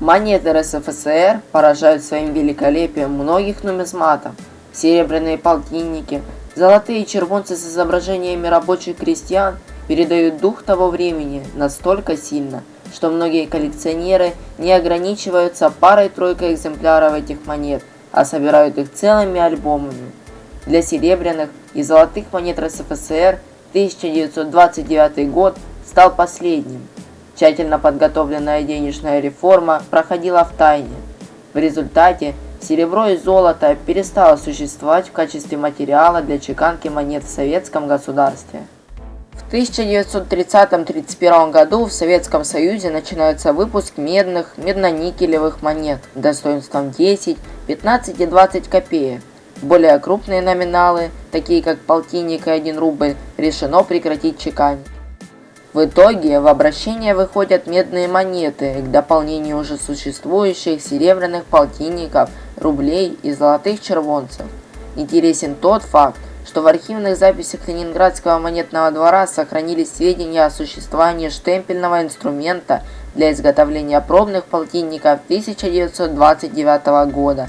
Монеты РСФСР поражают своим великолепием многих нумизматов. Серебряные полтинники, золотые червонцы с изображениями рабочих крестьян передают дух того времени настолько сильно, что многие коллекционеры не ограничиваются парой-тройкой экземпляров этих монет, а собирают их целыми альбомами. Для серебряных и золотых монет РСФСР 1929 год стал последним. Тщательно подготовленная денежная реформа проходила в тайне. В результате серебро и золото перестало существовать в качестве материала для чеканки монет в советском государстве. В 1930-31 году в Советском Союзе начинается выпуск медных, медно-никелевых монет достоинством 10, 15 и 20 копеек. Более крупные номиналы, такие как полтинник и 1 рубль, решено прекратить чеканить. В итоге в обращение выходят медные монеты к дополнению уже существующих серебряных полтинников, рублей и золотых червонцев. Интересен тот факт, что в архивных записях Ленинградского монетного двора сохранились сведения о существовании штемпельного инструмента для изготовления пробных полтинников 1929 года.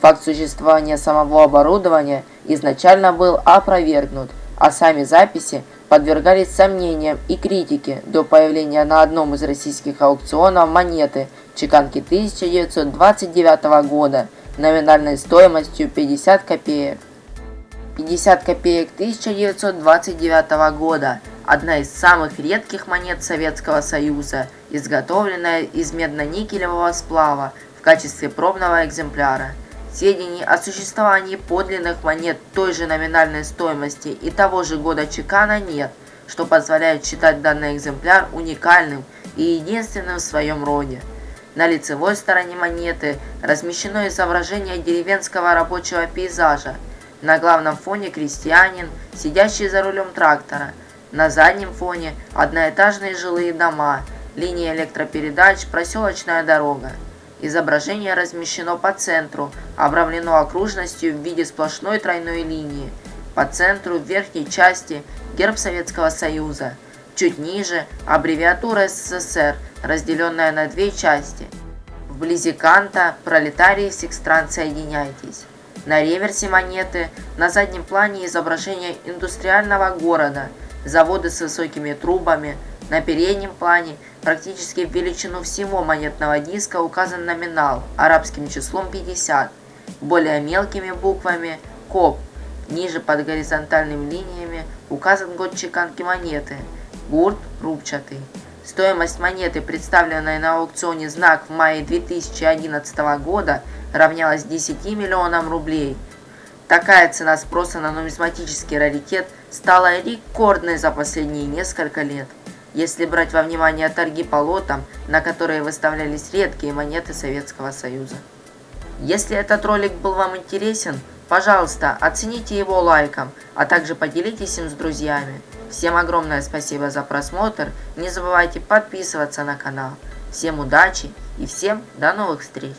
Факт существования самого оборудования изначально был опровергнут, а сами записи подвергались сомнениям и критике до появления на одном из российских аукционов монеты чеканки 1929 года номинальной стоимостью 50 копеек. 50 копеек 1929 года – одна из самых редких монет Советского Союза, изготовленная из медно-никелевого сплава в качестве пробного экземпляра. Сведений о существовании подлинных монет той же номинальной стоимости и того же года чекана нет, что позволяет считать данный экземпляр уникальным и единственным в своем роде. На лицевой стороне монеты размещено изображение деревенского рабочего пейзажа. На главном фоне крестьянин, сидящий за рулем трактора. На заднем фоне одноэтажные жилые дома, линия электропередач, проселочная дорога. Изображение размещено по центру, обрамлено окружностью в виде сплошной тройной линии. По центру в верхней части герб Советского Союза. Чуть ниже аббревиатура СССР, разделенная на две части. Вблизи канта «Пролетарии всех стран соединяйтесь». На реверсе монеты на заднем плане изображение индустриального города, заводы с высокими трубами, на переднем плане практически в величину всего монетного диска указан номинал арабским числом 50, более мелкими буквами КОП. Ниже под горизонтальными линиями указан год чеканки монеты, гурт рубчатый. Стоимость монеты, представленной на аукционе «Знак» в мае 2011 года, равнялась 10 миллионам рублей. Такая цена спроса на нумизматический раритет стала рекордной за последние несколько лет если брать во внимание торги по лотам, на которые выставлялись редкие монеты Советского Союза. Если этот ролик был вам интересен, пожалуйста, оцените его лайком, а также поделитесь им с друзьями. Всем огромное спасибо за просмотр, не забывайте подписываться на канал. Всем удачи и всем до новых встреч!